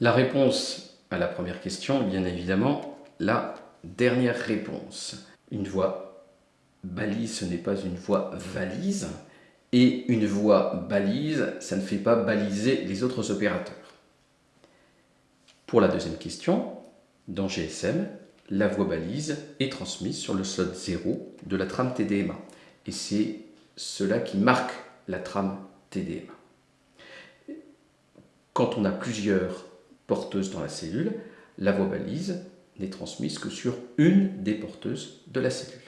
La réponse à la première question, bien évidemment, la dernière réponse. Une voie balise, ce n'est pas une voie valise. Et une voie balise, ça ne fait pas baliser les autres opérateurs. Pour la deuxième question, dans GSM, la voie balise est transmise sur le slot 0 de la trame TDMA. Et c'est cela qui marque la trame TDMA. Quand on a plusieurs porteuses dans la cellule, la voie balise n'est transmise que sur une des porteuses de la cellule.